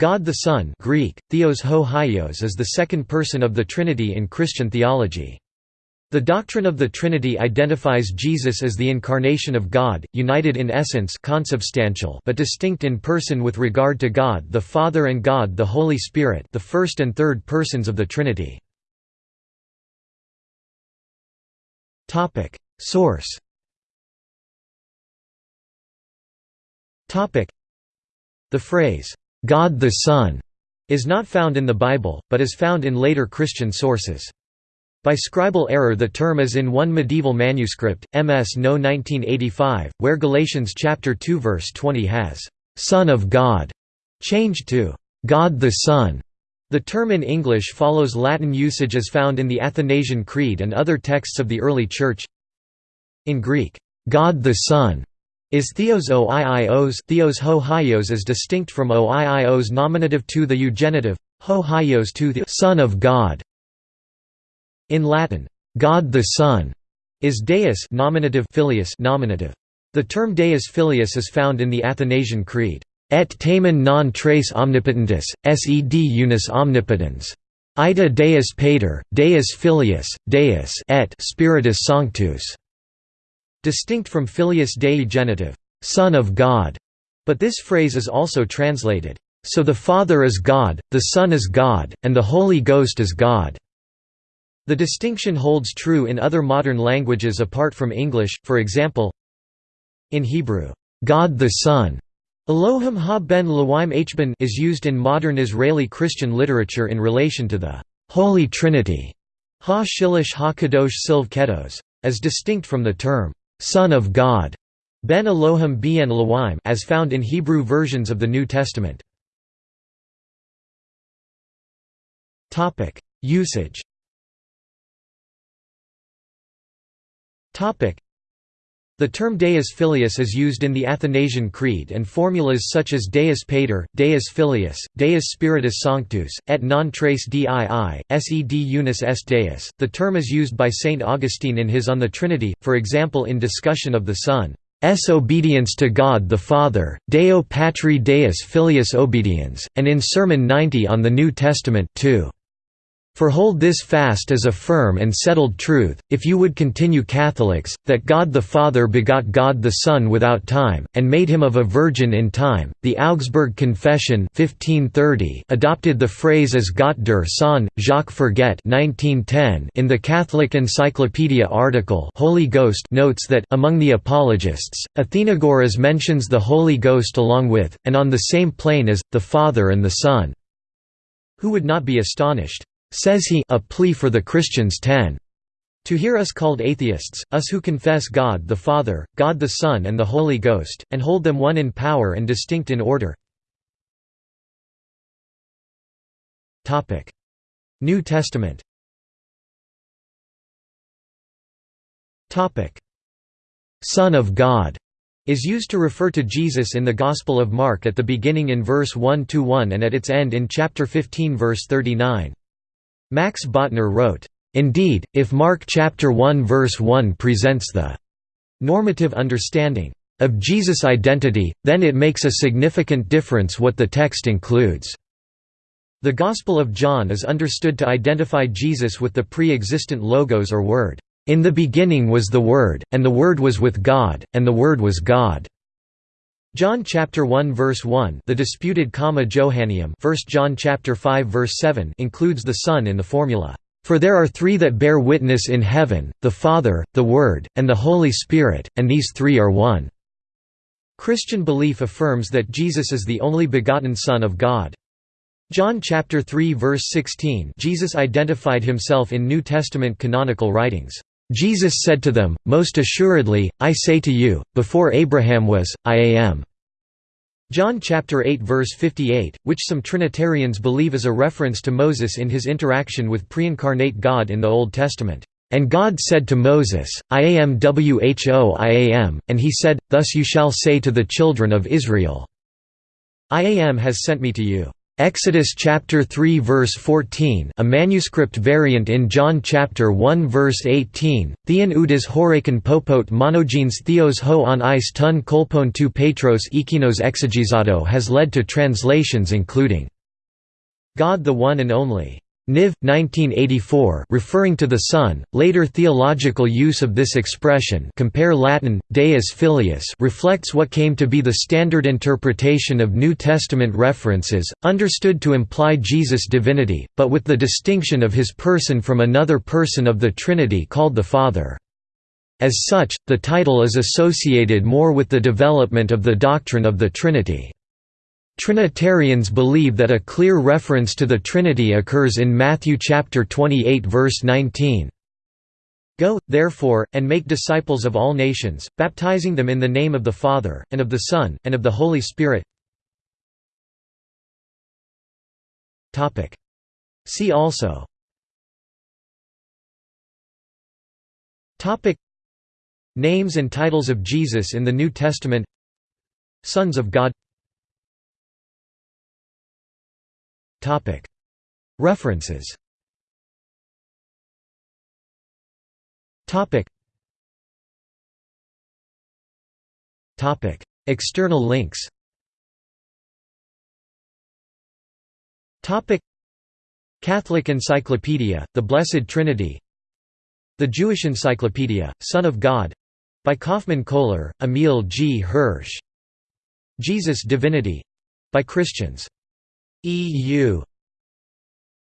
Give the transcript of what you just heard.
God the Son Greek, Theos ho Hyos is the second person of the Trinity in Christian theology. The doctrine of the Trinity identifies Jesus as the incarnation of God, united in essence consubstantial but distinct in person with regard to God the Father and God the Holy Spirit the first and third persons of the Trinity. Source The phrase, God the Son is not found in the Bible, but is found in later Christian sources. By scribal error the term is in one medieval manuscript, MS No 1985, where Galatians chapter 2 verse 20 has, "'Son of God' changed to "'God the Son'". The term in English follows Latin usage as found in the Athanasian Creed and other texts of the early Church. In Greek, "'God the Son' Is theos oiios theos ho hyos is distinct from oiios nominative to the eugenitive, ho hyos to the Son of God. In Latin, God the Son is Deus nominative filius nominative. The term Deus filius is found in the Athanasian Creed. Et tamen non tres omnipotentis, sed unus omnipotens. Ida Deus Pater, Deus Filius, Deus et Spiritus Sanctus. Distinct from filius dei genitive, Son of God, but this phrase is also translated, so the Father is God, the Son is God, and the Holy Ghost is God. The distinction holds true in other modern languages apart from English, for example, in Hebrew, God the Son Elohim ha ben hben is used in modern Israeli Christian literature in relation to the Holy Trinity ha shilish ha kadosh silv kedos, as distinct from the term Son of God, Ben Elohim Ben Elohim as found in Hebrew versions of the New Testament. Topic: Usage. The term Deus Filius is used in the Athanasian Creed and formulas such as Deus Pater, Deus Filius, Deus Spiritus Sanctus, et non tres dii, sed unus est Deus. The term is used by Saint Augustine in his On the Trinity, for example in discussion of the Son's obedience to God the Father, Deo Patri Deus Filius Obediens, and in Sermon 90 on the New Testament too. For hold this fast as a firm and settled truth, if you would continue Catholics, that God the Father begot God the Son without time, and made him of a virgin in time. The Augsburg Confession 1530 adopted the phrase as Gott der Sohn, Jacques Forget 1910 in the Catholic Encyclopedia article Holy Ghost notes that among the apologists, Athenagoras mentions the Holy Ghost along with, and on the same plane as, the Father and the Son. Who would not be astonished? Says he a plea for the Christians 10. To hear us called atheists, us who confess God the Father, God the Son and the Holy Ghost, and hold them one in power and distinct in order. New Testament Son of God is used to refer to Jesus in the Gospel of Mark at the beginning in verse 1–1 and at its end in chapter 15 verse 39. Max Botner wrote, Indeed, if Mark chapter 1 verse 1 presents the normative understanding of Jesus' identity, then it makes a significant difference what the text includes. The Gospel of John is understood to identify Jesus with the pre-existent logos or word. In the beginning was the Word, and the Word was with God, and the Word was God. John chapter 1 verse 1 the disputed comma Johanneum 1 John chapter 5 verse 7 includes the Son in the formula. For there are three that bear witness in heaven the Father the Word and the Holy Spirit and these three are one. Christian belief affirms that Jesus is the only begotten Son of God. John chapter 3 verse 16 Jesus identified himself in New Testament canonical writings Jesus said to them, Most assuredly, I say to you, before Abraham was, I am. John chapter 8 verse 58, which some Trinitarians believe is a reference to Moses in his interaction with pre-incarnate God in the Old Testament. And God said to Moses, I am who I am, and he said, Thus you shall say to the children of Israel, I am has sent me to you. Exodus chapter 3 verse 14 a manuscript variant in John chapter 1 verse 18, Theon oudis horakon popot monogenes theos ho on ice ton kolpon tu petros ekinos exegisado has led to translations including God the One and Only. Niv. 1984 referring to the Son, later theological use of this expression compare Latin, Deus Filius reflects what came to be the standard interpretation of New Testament references, understood to imply Jesus' divinity, but with the distinction of his person from another person of the Trinity called the Father. As such, the title is associated more with the development of the doctrine of the Trinity. Trinitarians believe that a clear reference to the Trinity occurs in Matthew chapter 28 verse 19. Go, therefore, and make disciples of all nations, baptizing them in the name of the Father, and of the Son, and of the Holy Spirit. See also. Names and titles of Jesus in the New Testament. Sons of God References. External links. Catholic Encyclopedia, The Blessed Trinity. The Jewish Encyclopedia, Son of God. By Kaufmann Kohler, Emil G. Hirsch. Jesus Divinity. By Christians EU